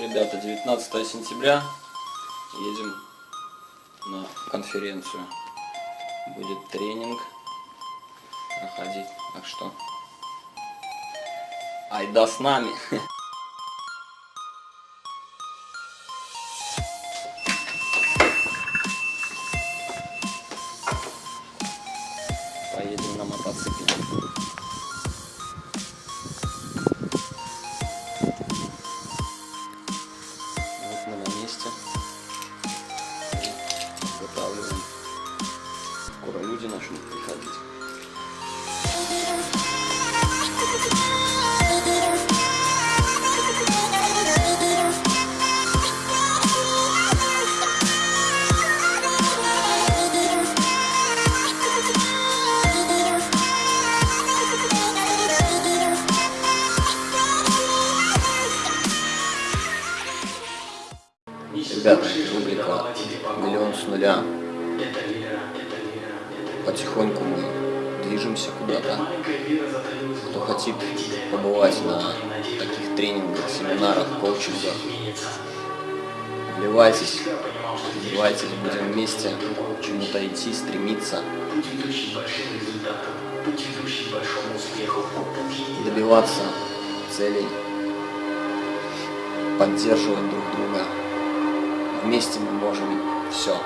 ребята, 19 сентября едем на конференцию. Будет тренинг проходить. Так что, айда с нами!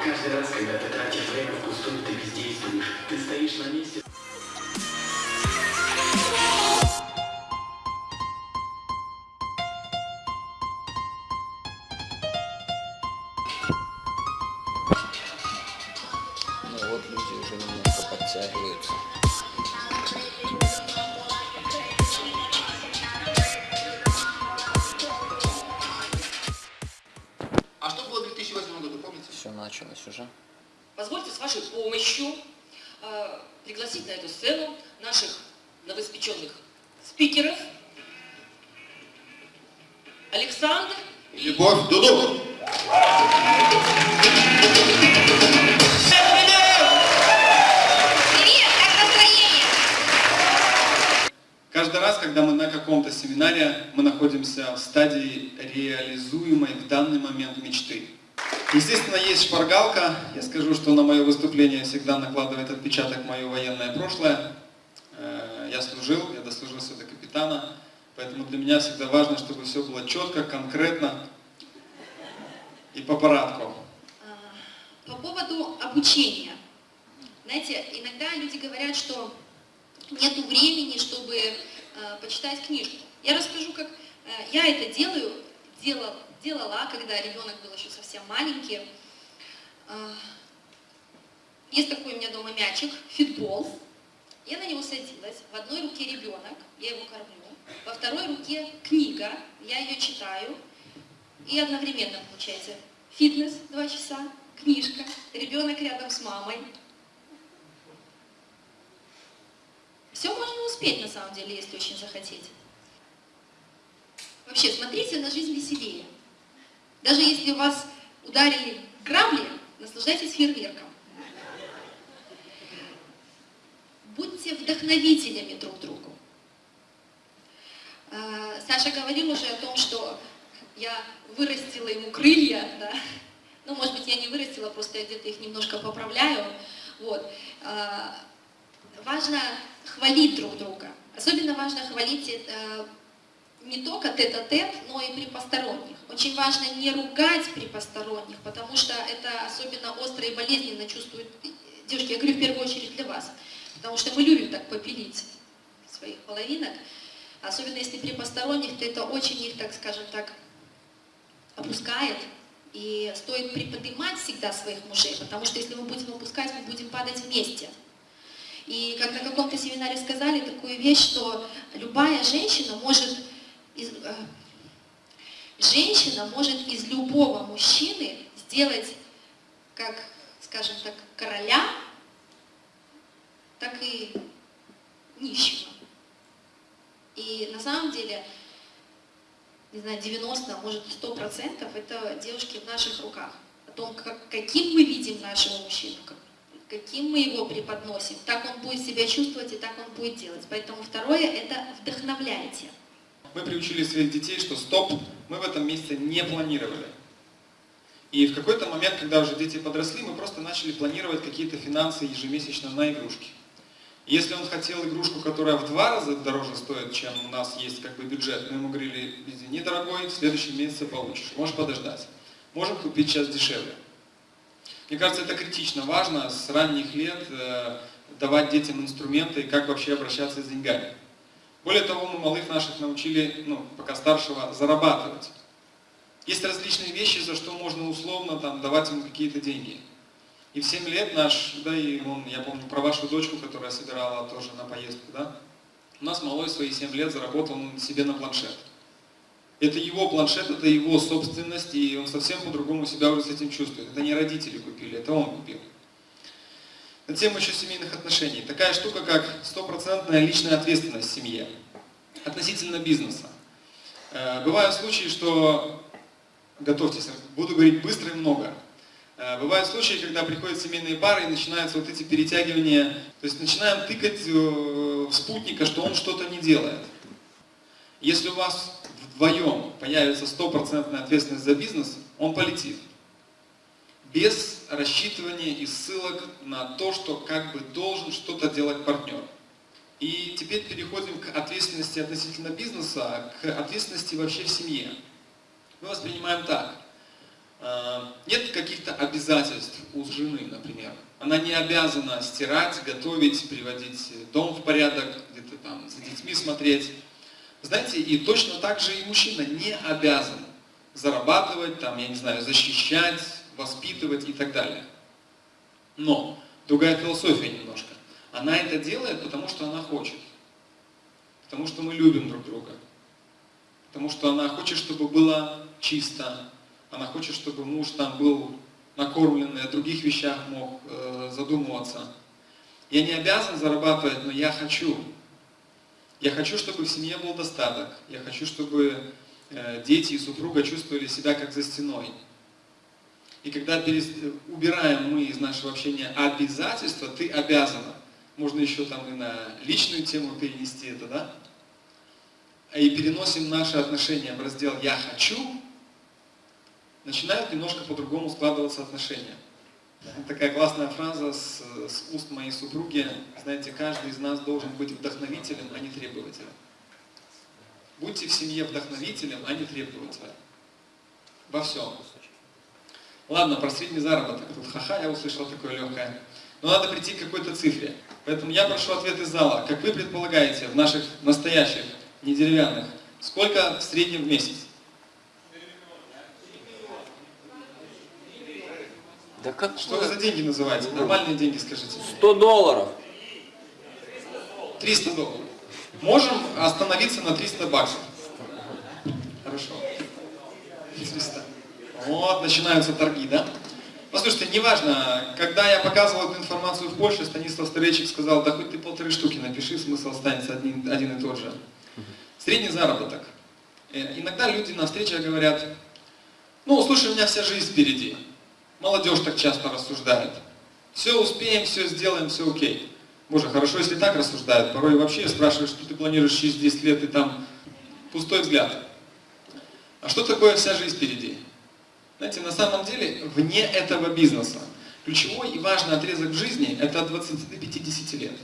Каждый раз, когда ты тратишь время впустую, ты бездействуешь. Ты стоишь на месте. Шпаргалка. Я скажу, что на мое выступление всегда накладывает отпечаток мое военное прошлое. Э, Я служил, я дослужился до капитана, поэтому для меня всегда важно, чтобы все было четко, конкретно и по порядку. По поводу обучения. Знаете, иногда люди говорят, что нет времени, чтобы э, почитать книжку. Я расскажу, как э, я это делаю, делала, когда ребенок был еще совсем маленький. Э, есть такой у меня дома мячик, фитбол. Я на него садилась. В одной руке ребенок, я его кормлю. Во второй руке книга, я ее читаю. И одновременно получается фитнес два часа, книжка, ребенок рядом с мамой. Все можно успеть на самом деле, если очень захотеть. Вообще, смотрите на жизнь веселее. Даже если вас ударили грабли, наслаждайтесь фейерверком. Будьте вдохновителями друг другу. Э, Саша говорил уже о том, что я вырастила ему крылья, да. Ну, может быть, я не вырастила, просто я где-то их немножко поправляю. Вот. Э, Важно хвалить друг друга. Особенно важно хвалить э, не только тет-а-тет, но и при посторонних. Очень важно не ругать при посторонних, потому что это особенно остро и болезненно чувствуют девушки. Я говорю в первую очередь для вас, потому что мы любим так попилить своих половинок. Особенно если при посторонних, то это очень их, так скажем так, опускает. И стоит приподнимать всегда своих мужей, потому что если мы будем опускать, мы будем падать вместе. И как на каком-то семинаре сказали такую вещь, что любая женщина может, из, э, женщина может из любого мужчины сделать, как, скажем так, короля, так и нищего. И на самом деле, не знаю, 90, а может 100% это девушки в наших руках. О том, как, каким мы видим нашего мужчину, как, каким мы его преподносим, так он будет себя чувствовать и так он будет делать. Поэтому второе – это вдохновляйте. Мы приучили своих детей, что стоп, мы в этом месяце не планировали. И в какой-то момент, когда уже дети подросли, мы просто начали планировать какие-то финансы ежемесячно на игрушки. Если он хотел игрушку, которая в два раза дороже стоит, чем у нас есть как бы бюджет, мы ему говорили, извини, дорогой, в следующем месяце получишь, можешь подождать. Можем купить сейчас дешевле. Мне кажется, это критично важно с ранних лет э, давать детям инструменты, как вообще обращаться с деньгами. Более того, мы малых наших научили, ну, пока старшего, зарабатывать. Есть различные вещи, за что можно условно там, давать ему какие-то деньги. И в 7 лет наш, да и он, я помню про вашу дочку, которая собирала тоже на поездку, да, у нас малой свои 7 лет заработал он себе на планшет. Это его планшет, это его собственность, и он совсем по-другому себя уже с этим чувствует. Это не родители купили, это он купил. На тему еще семейных отношений. Такая штука, как стопроцентная личная ответственность в семье относительно бизнеса. Э, бывают случаи, что, готовьтесь, буду говорить быстро и много. Э, бывают случаи, когда приходят семейные пары и начинаются вот эти перетягивания, то есть начинаем тыкать э, в спутника, что он что-то не делает. Если у вас вдвоем появится стопроцентная ответственность за бизнес, он полетит. Без рассчитывания и ссылок на то, что как бы должен что-то делать партнер. И теперь переходим к ответственности относительно бизнеса, к ответственности вообще в семье. Мы воспринимаем так. Э, нет каких-то обязательств у жены, например. Она не обязана стирать, готовить, приводить дом в порядок, где-то там за детьми смотреть. Знаете, и точно так же и мужчина не обязан зарабатывать, там, я не знаю, защищать, воспитывать и так далее. Но другая философия немножко. Она это делает, потому что она хочет. Потому что мы любим друг друга. Потому что она хочет, чтобы было чисто. Она хочет, чтобы муж там был накормленный, о других вещах мог э, задумываться. Я не обязан зарабатывать, но я хочу. Я хочу, чтобы в семье был достаток. Я хочу, чтобы э, дети и супруга чувствовали себя как за стеной. И когда убираем мы из нашего общения обязательства, ты обязана. Можно еще там и на личную тему перенести это, да? И переносим наши отношения в раздел «я хочу», начинают немножко по-другому складываться отношения. Такая классная фраза с, с уст моей супруги. Знаете, каждый из нас должен быть вдохновителем, а не требователем. Будьте в семье вдохновителем, а не требователем. Во всем. Ладно, про средний заработок. Тут ха-ха, я услышал такое легкое. Но надо прийти к какой-то цифре. Поэтому я прошу ответ из зала. Как вы предполагаете, в наших настоящих, не деревянных, сколько в среднем в месяц? Да как Что вы за деньги называете? Нормальные деньги скажите. 100 долларов. 300 долларов. Можем остановиться на 300 баксов. Хорошо. 300. Вот, начинаются торги, да? Послушайте, неважно, когда я показывал эту информацию в Польше, Станислав Старейчик сказал, да хоть ты полторы штуки напиши, смысл останется один, один и тот же. Средний заработок. Э, иногда люди на встречах говорят, ну, слушай, у меня вся жизнь впереди. Молодежь так часто рассуждает. Все успеем, все сделаем, все окей. Боже, хорошо, если так рассуждают. Порой вообще спрашивают, что ты планируешь через 10 лет, и там пустой взгляд. А что такое вся жизнь впереди? Знаете, на самом деле, вне этого бизнеса, ключевой и важный отрезок в жизни – это от 20 до 50 лет.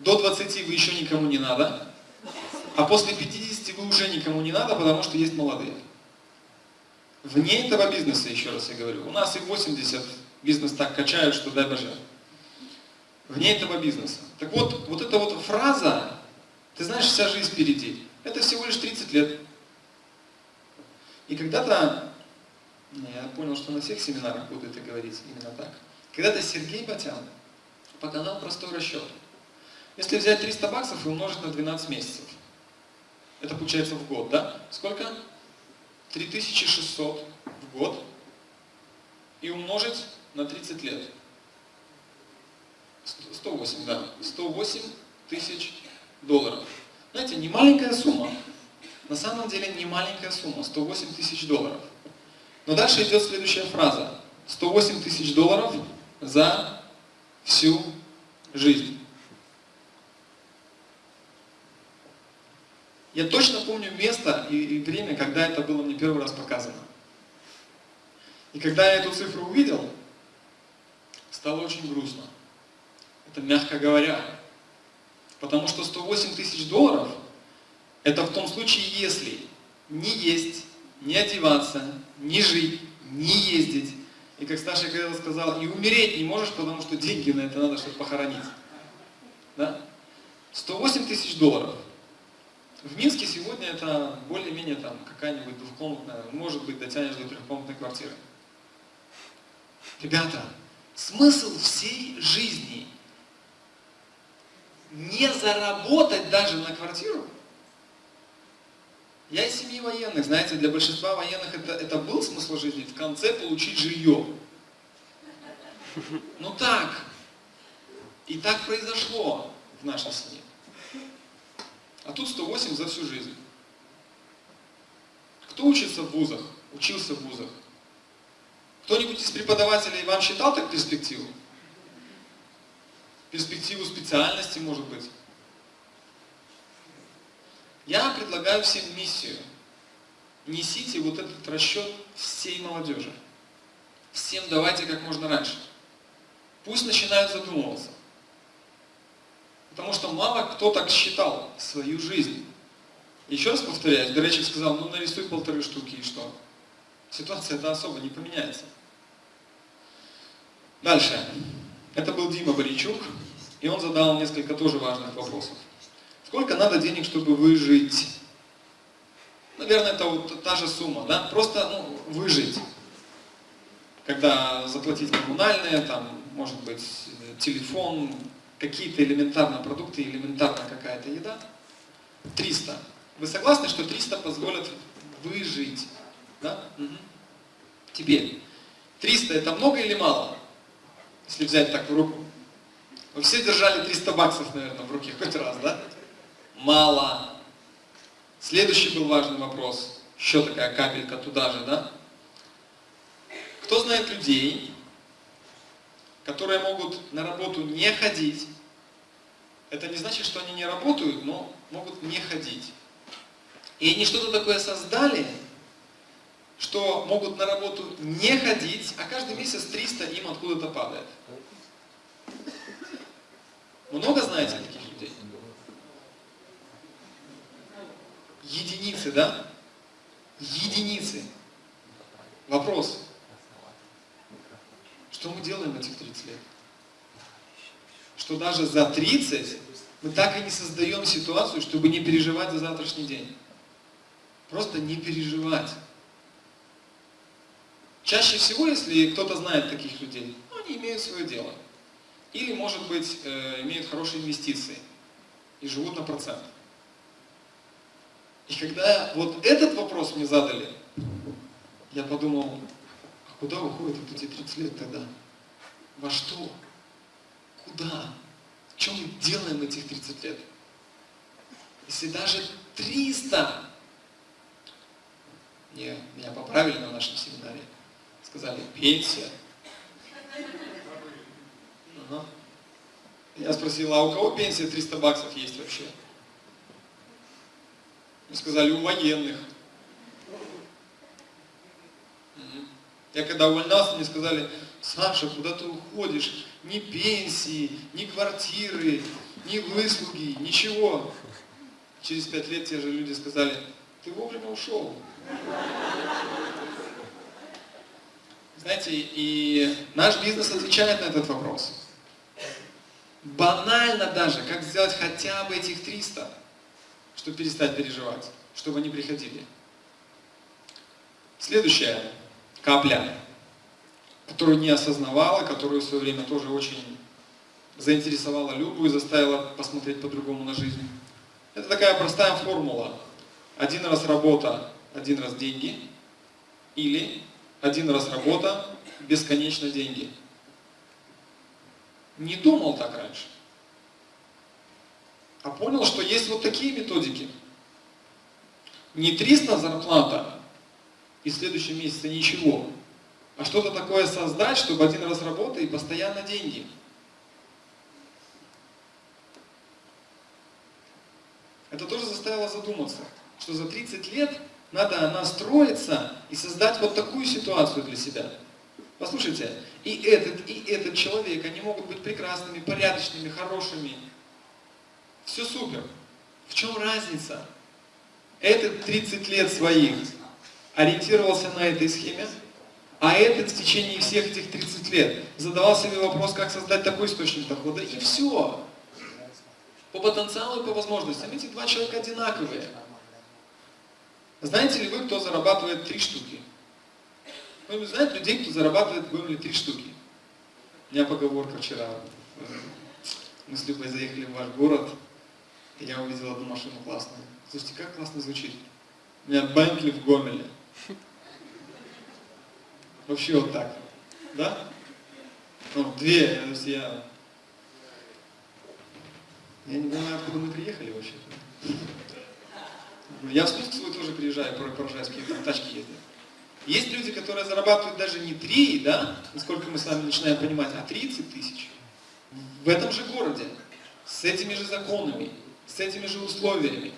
До 20 вы еще никому не надо, а после 50 вы уже никому не надо, потому что есть молодые. Вне этого бизнеса, еще раз я говорю, у нас и 80 бизнес так качают, что дай боже. Вне этого бизнеса. Так вот, вот эта вот фраза, ты знаешь, вся жизнь впереди, это всего лишь 30 лет. И когда-то, я понял, что на всех семинарах буду это говорить именно так. Когда-то Сергей Батян показал простой расчет. Если взять 300 баксов и умножить на 12 месяцев, это получается в год, да? Сколько? 3600 в год и умножить на 30 лет. 108, да. 108 тысяч долларов. Знаете, не маленькая сумма. На самом деле не маленькая сумма, 108 тысяч долларов. Но дальше идет следующая фраза. 108 тысяч долларов за всю жизнь. Я точно помню место и, время, когда это было мне первый раз показано. И когда я эту цифру увидел, стало очень грустно. Это мягко говоря. Потому что 108 тысяч долларов – это в том случае, если не есть, не одеваться, не жить, не ездить. И как старший когда сказал, и умереть не можешь, потому что деньги на это надо, чтобы похоронить. Да? 108 тысяч долларов. В Минске сегодня это более-менее там какая-нибудь двухкомнатная, может быть, дотянешь до трехкомнатной квартиры. Ребята, смысл всей жизни не заработать даже на квартиру. Я из семьи военных, знаете, для большинства военных это, это был смысл жизни, в конце получить жилье. Ну так, и так произошло в нашей семье. А тут 108 за всю жизнь. Кто учится в вузах? Учился в вузах. Кто-нибудь из преподавателей вам считал так перспективу? Перспективу специальности, может быть? Я предлагаю всем миссию. Несите вот этот расчет всей молодежи. Всем давайте как можно раньше. Пусть начинают задумываться. Потому что мало кто так считал свою жизнь. Еще раз повторяюсь, Горячев сказал, ну нарисуй полторы штуки и что? Ситуация-то особо не поменяется. Дальше. Это был Дима Боричук, и он задал несколько тоже важных вопросов. Сколько надо денег, чтобы выжить? Наверное, это вот та же сумма, да? Просто ну, выжить. Когда заплатить коммунальные, там, может быть, телефон, какие-то элементарные продукты, элементарная какая-то еда. 300. Вы согласны, что 300 позволят выжить? Да? Угу. Теперь, 300 это много или мало? Если взять так в руку. Вы все держали 300 баксов, наверное, в руке хоть раз, да? Мало. Следующий был важный вопрос. Еще такая капелька туда же, да? Кто знает людей, которые могут на работу не ходить? Это не значит, что они не работают, но могут не ходить. И они что-то такое создали, что могут на работу не ходить, а каждый месяц 300 им откуда-то падает. Много знаете таких людей? Единицы, да? Единицы. Вопрос. Что мы делаем этих 30 лет? Что даже за 30 мы так и не создаем ситуацию, чтобы не переживать за завтрашний день. Просто не переживать. Чаще всего, если кто-то знает таких людей, ну, они имеют свое дело. Или, может быть, э, имеют хорошие инвестиции и живут на процент. И когда вот этот вопрос мне задали, я подумал, а куда уходят эти 30 лет тогда? Во что? Куда? Чем мы делаем этих 30 лет? Если даже 300, мне, меня поправили на нашем семинаре, сказали, пенсия. Я спросил, а у кого пенсия 300 баксов есть вообще? Мне сказали, у военных. Я когда увольнялся, мне сказали, Саша, куда ты уходишь? Ни пенсии, ни квартиры, ни выслуги, ничего. Через пять лет те же люди сказали, ты вовремя ушел. Знаете, и наш бизнес отвечает на этот вопрос. Банально даже, как сделать хотя бы этих 300, чтобы перестать переживать, чтобы они приходили. Следующая капля, которую не осознавала, которую в свое время тоже очень заинтересовала Любу и заставила посмотреть по-другому на жизнь. Это такая простая формула. Один раз работа, один раз деньги. Или один раз работа, бесконечно деньги. Не думал так раньше. А понял, что есть вот такие методики. Не 300 зарплата и в следующем месяце ничего, а что-то такое создать, чтобы один раз работа и постоянно деньги. Это тоже заставило задуматься, что за 30 лет надо настроиться и создать вот такую ситуацию для себя. Послушайте, и этот, и этот человек, они могут быть прекрасными, порядочными, хорошими. Все супер. В чем разница? Этот 30 лет своих ориентировался на этой схеме, а этот в течение всех этих 30 лет задавал себе вопрос, как создать такой источник дохода, и все. По потенциалу и по возможностям. Эти два человека одинаковые. Знаете ли вы, кто зарабатывает три штуки? Вы знаете людей, кто зарабатывает в три штуки? У меня поговорка вчера. Мы с Любой заехали в ваш город, и я увидел одну машину классную. Слушайте, как классно звучит. У меня Бентли в Гомеле. Вообще вот так. Да? Ну, две, то есть я... Я не понимаю, откуда мы приехали вообще. Я в Спуск свой тоже приезжаю, поражаюсь, какие там тачки ездят. Есть люди, которые зарабатывают даже не 3, да, насколько мы с вами начинаем понимать, а 30 тысяч. В этом же городе, с этими же законами, с этими же условиями,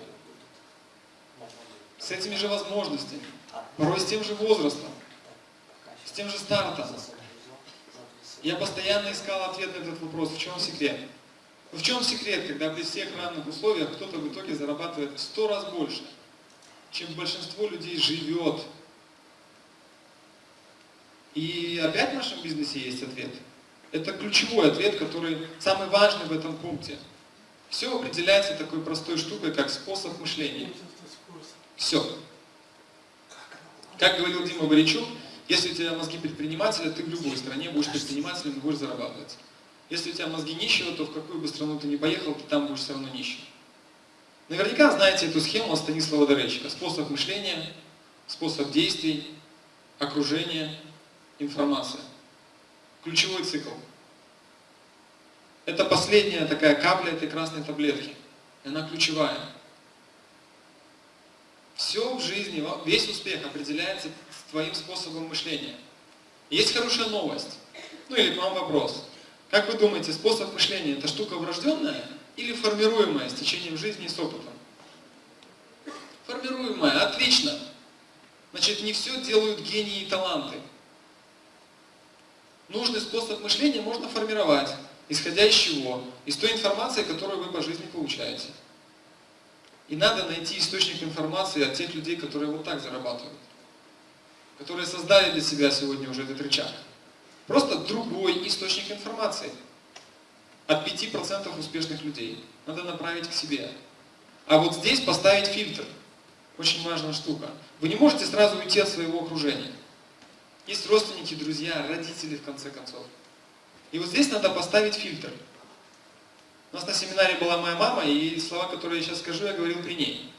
с этими же возможностями, порой с тем же возрастом, тем же стартом. Я постоянно искал ответ на этот вопрос, в чем секрет. В чем секрет, когда при всех равных условиях кто-то в итоге зарабатывает в сто раз больше, чем большинство людей живет и опять в нашем бизнесе есть ответ. Это ключевой ответ, который самый важный в этом пункте. Все определяется такой простой штукой, как способ мышления. Все. Как говорил Дима Боричук, если у тебя мозги предпринимателя, ты в любой стране будешь предпринимателем и будешь зарабатывать. Если у тебя мозги нищего, то в какую бы страну ты ни поехал, ты там будешь все равно нищим. Наверняка знаете эту схему от Станислава Доречика. Способ мышления, способ действий, окружение информация. Ключевой цикл. Это последняя такая капля этой красной таблетки. И она ключевая. Все в жизни, весь успех определяется твоим способом мышления. Есть хорошая новость. Ну или к вам вопрос. Как вы думаете, способ мышления это штука врожденная или формируемая с течением жизни и с опытом? Формируемая, отлично. Значит, не все делают гении и таланты нужный способ мышления можно формировать, исходя из чего? Из той информации, которую вы по жизни получаете. И надо найти источник информации от тех людей, которые вот так зарабатывают. Которые создали для себя сегодня уже этот рычаг. Просто другой источник информации. От 5% успешных людей. Надо направить к себе. А вот здесь поставить фильтр. Очень важная штука. Вы не можете сразу уйти от своего окружения. Есть родственники, друзья, родители, в конце концов. И вот здесь надо поставить фильтр. У нас на семинаре была моя мама, и слова, которые я сейчас скажу, я говорил при ней.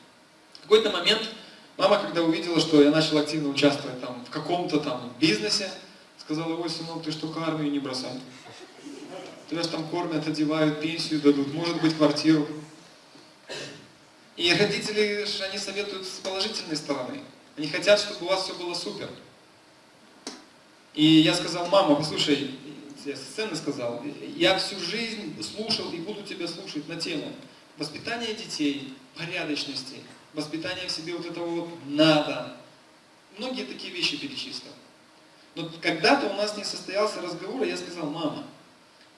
В какой-то момент мама, когда увидела, что я начал активно участвовать там, в каком-то там бизнесе, сказала, ой, сынок, ты что, армию не бросай. Тебя же там кормят, одевают, пенсию дадут, может быть, квартиру. И родители, они советуют с положительной стороны. Они хотят, чтобы у вас все было супер. И я сказал, мама, послушай, с сцены сказал, я всю жизнь слушал и буду тебя слушать на тему воспитания детей, порядочности, воспитания в себе вот этого вот надо. Многие такие вещи перечислил. Но когда-то у нас не состоялся разговор, и я сказал, мама,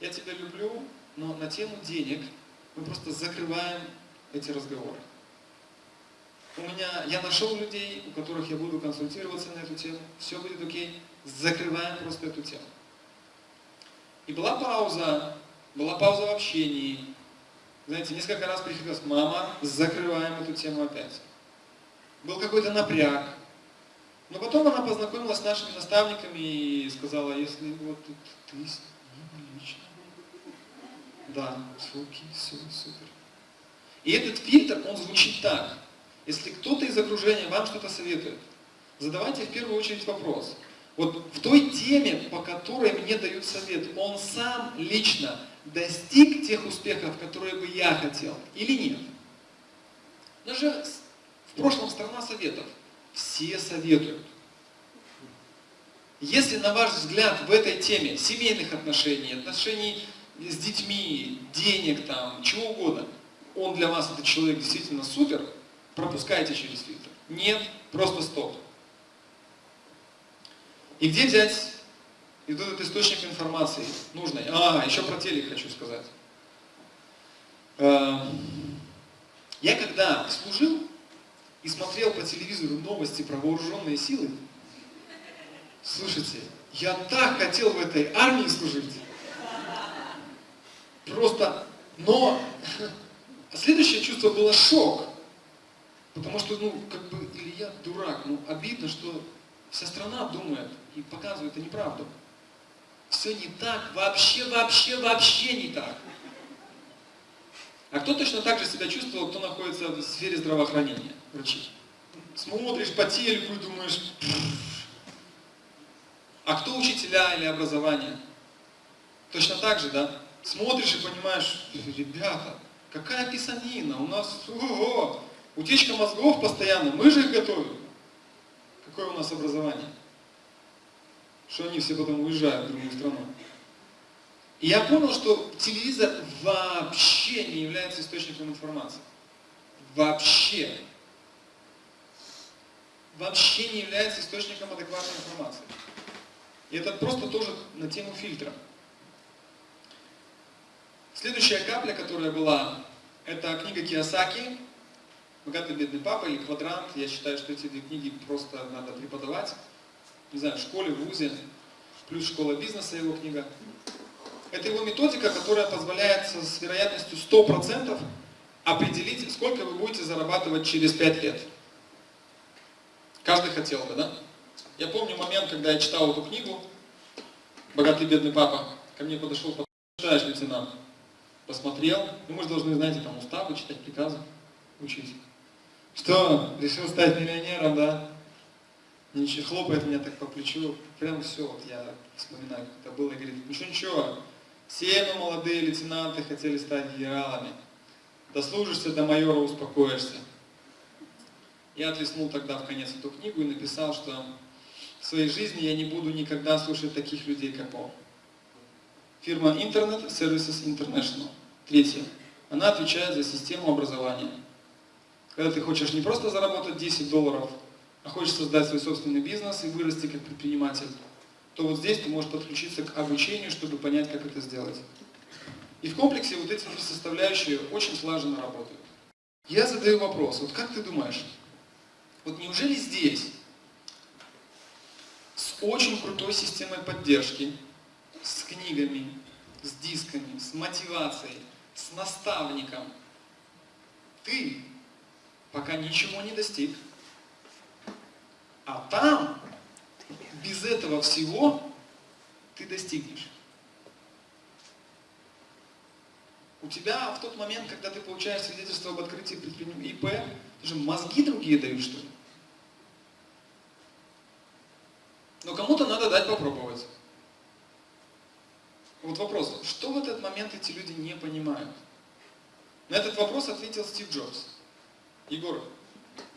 я тебя люблю, но на тему денег мы просто закрываем эти разговоры. У меня, я нашел людей, у которых я буду консультироваться на эту тему, все будет окей закрываем просто эту тему. И была пауза, была пауза в общении. Знаете, несколько раз приходилось, мама, закрываем эту тему опять. Был какой-то напряг. Но потом она познакомилась с нашими наставниками и сказала, если вот ты с ним лично. Да, окей, все, супер. И этот фильтр, он звучит так. Если кто-то из окружения вам что-то советует, задавайте в первую очередь вопрос – вот в той теме, по которой мне дают совет, он сам лично достиг тех успехов, которые бы я хотел, или нет? Даже в прошлом страна советов. Все советуют. Если, на ваш взгляд, в этой теме семейных отношений, отношений с детьми, денег, там, чего угодно, он для вас, этот человек, действительно супер, пропускайте через фильтр. Нет, просто стоп. И где взять и этот источник информации нужный? А, еще про телек хочу сказать. Э, Я когда служил и смотрел по телевизору новости про вооруженные силы, слушайте, я так хотел в этой армии служить. Просто, но следующее чувство было шок. Потому что, ну, как бы, или я дурак, ну, обидно, что вся страна думает и показывает это неправду. Все не так, вообще, вообще, вообще не так. А кто точно так же себя чувствовал, кто находится в сфере здравоохранения, врачи? Смотришь по телеку и думаешь, а кто учителя или образование? Точно так же, да? Смотришь и понимаешь, ребята, какая писанина, у нас ого, утечка мозгов постоянно, мы же их готовим. Какое у нас образование? Что они все потом уезжают в другую страну. И я понял, что телевизор вообще не является источником информации. Вообще. Вообще не является источником адекватной информации. И это просто тоже на тему фильтра. Следующая капля, которая была, это книга Киосаки «Богатый бедный папа» или «Квадрант». Я считаю, что эти две книги просто надо преподавать. Не знаю, в школе, в ВУЗе. Плюс «Школа бизнеса» его книга. Это его методика, которая позволяет с вероятностью 100% определить, сколько вы будете зарабатывать через 5 лет. Каждый хотел бы, да? Я помню момент, когда я читал эту книгу «Богатый бедный папа». Ко мне подошел, читаешь, лейтенант? Посмотрел. Ну, мы же должны, знаете, там уставы читать, приказы учить. Что, решил стать миллионером, да? Ничего, хлопает меня так по плечу. Прям все, вот я вспоминаю, как это было, и говорит, ничего, ничего, все мы молодые лейтенанты хотели стать генералами. Дослужишься до майора, успокоишься. Я отлеснул тогда в конец эту книгу и написал, что в своей жизни я не буду никогда слушать таких людей, как он. Фирма Internet Services International. Третье. Она отвечает за систему образования. Когда ты хочешь не просто заработать 10 долларов, а хочешь создать свой собственный бизнес и вырасти как предприниматель, то вот здесь ты можешь подключиться к обучению, чтобы понять, как это сделать. И в комплексе вот эти три составляющие очень слаженно работают. Я задаю вопрос, вот как ты думаешь, вот неужели здесь с очень крутой системой поддержки, с книгами, с дисками, с мотивацией, с наставником, ты пока ничего не достиг. А там, без этого всего, ты достигнешь. У тебя в тот момент, когда ты получаешь свидетельство об открытии ИП, ты же мозги другие дают, что ли? Но кому-то надо дать попробовать. Вот вопрос, что в этот момент эти люди не понимают? На этот вопрос ответил Стив Джобс. Егор.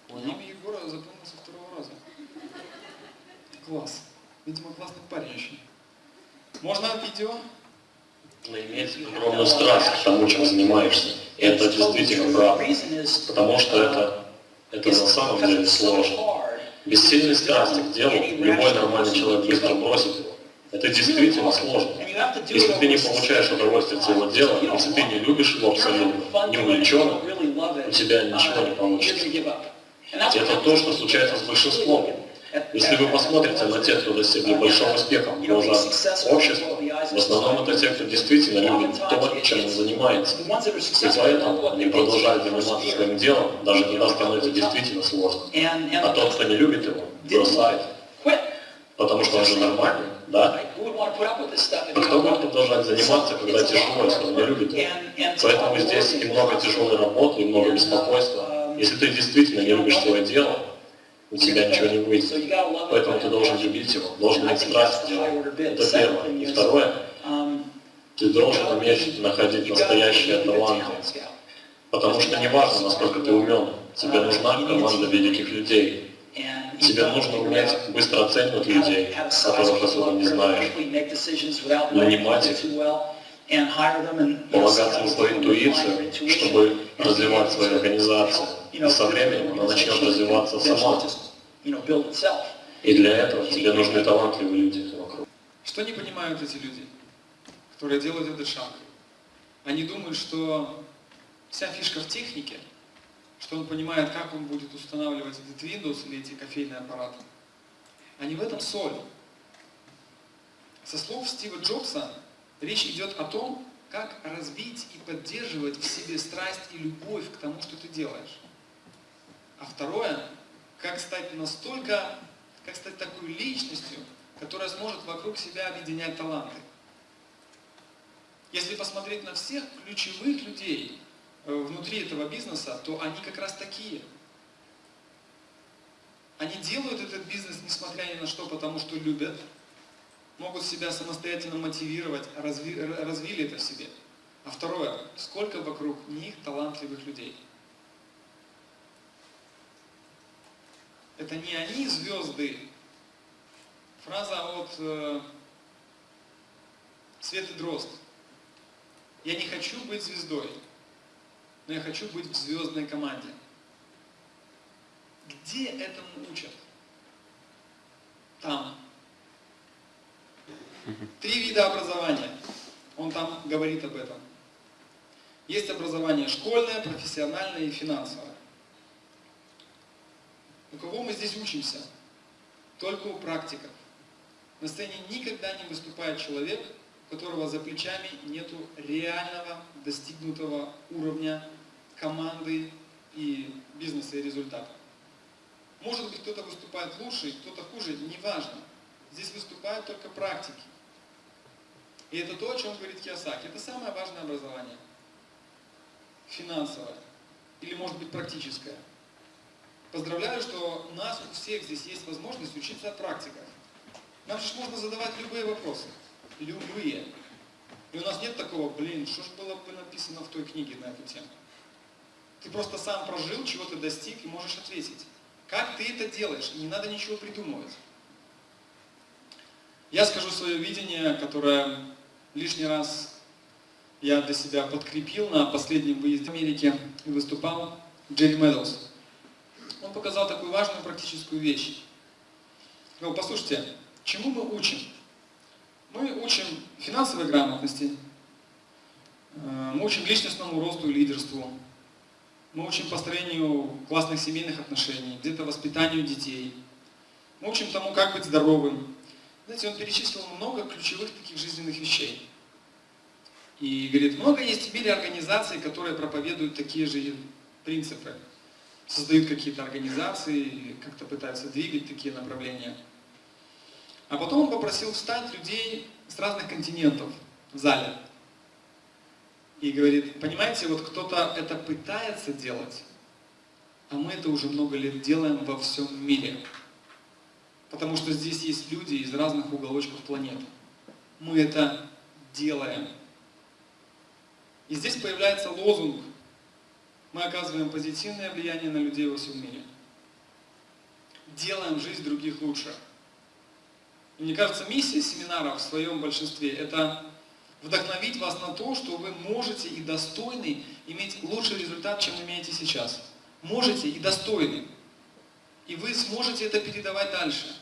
Имя Егора запомнил со второго раза. Класс. Видимо, классный парень очень. Можно видео? Нужно иметь огромную страсть к тому, чем занимаешься. И это действительно правда. Потому что это, это на самом деле сложно. Без сильной страсти к делу любой нормальный человек быстро бросит его. Это действительно сложно. Если ты не получаешь удовольствие от своего дела, если ты не любишь его абсолютно, не увлеченно, у тебя ничего не получится. Это то, что случается с большинством. Если вы посмотрите на тех, кто достигли большого успеха в глазах общества, в основном это те, кто действительно любит то, чем он занимается. И поэтому они продолжают заниматься своим делом, даже когда становится действительно сложно. А тот, кто не любит его, бросает. Потому что он же нормальный, да? Кто будет продолжать заниматься, когда тяжело, если он не любит? Поэтому здесь и много тяжелой работы, и много беспокойства. Если ты действительно не любишь свое дело, у тебя ничего не выйдет. Поэтому ты должен любить его, должен иметь страсть делу. Это первое. И второе, ты должен уметь находить настоящие таланты. Потому что не важно, насколько ты умен, тебе нужна команда великих людей. Тебе нужно уметь быстро оценивать людей, которых особо не знаешь, нанимать их, полагаться на свою интуицию, чтобы развивать свою организацию. И со временем она начнет развиваться сама. И для этого тебе нужны талантливые люди вокруг. Что не понимают эти люди, которые делают этот шаг? Они думают, что вся фишка в технике, что он понимает, как он будет устанавливать этот Windows или эти кофейные аппараты. А не в этом соль. Со слов Стива Джобса речь идет о том, как развить и поддерживать в себе страсть и любовь к тому, что ты делаешь. А второе, как стать настолько, как стать такой личностью, которая сможет вокруг себя объединять таланты. Если посмотреть на всех ключевых людей внутри этого бизнеса, то они как раз такие. Они делают этот бизнес, несмотря ни на что, потому что любят, могут себя самостоятельно мотивировать, разви, развили это в себе. А второе, сколько вокруг них талантливых людей. Это не они звезды. Фраза от э, Светы Дрозд. Я не хочу быть звездой, но я хочу быть в звездной команде. Где этому учат? Там. Три вида образования. Он там говорит об этом. Есть образование школьное, профессиональное и финансовое. У кого мы здесь учимся? Только у практиков. На сцене никогда не выступает человек, которого за плечами нету реального достигнутого уровня команды и бизнеса и результата. Может быть, кто-то выступает лучше, кто-то хуже, неважно. Здесь выступают только практики. И это то, о чем говорит Киосаки. Это самое важное образование. Финансовое. Или, может быть, практическое. Поздравляю, что у нас у всех здесь есть возможность учиться от практиков. Нам же можно задавать любые вопросы. Любые. И у нас нет такого, блин, что же было бы написано в той книге на эту тему. Ты просто сам прожил, чего ты достиг и можешь ответить. Как ты это делаешь? Не надо ничего придумывать. Я скажу свое видение, которое лишний раз я для себя подкрепил на последнем выезде в Америке и выступал Джерри Медоуз. Он показал такую важную практическую вещь. Ну, послушайте, чему мы учим? Мы учим финансовой грамотности, э, мы учим личностному росту и лидерству, мы учим построению классных семейных отношений, где-то воспитанию детей, мы учим тому, как быть здоровым, знаете, он перечислил много ключевых таких жизненных вещей. И говорит, много есть в мире организаций, которые проповедуют такие же принципы. Создают какие-то организации, как-то пытаются двигать такие направления. А потом он попросил встать людей с разных континентов в зале. И говорит, понимаете, вот кто-то это пытается делать, а мы это уже много лет делаем во всем мире. Потому что здесь есть люди из разных уголочков планеты. Мы это делаем. И здесь появляется лозунг. Мы оказываем позитивное влияние на людей во всем мире. Делаем жизнь других лучше. Мне кажется, миссия семинара в своем большинстве – это вдохновить вас на то, что вы можете и достойны иметь лучший результат, чем имеете сейчас. Можете и достойны. И вы сможете это передавать дальше.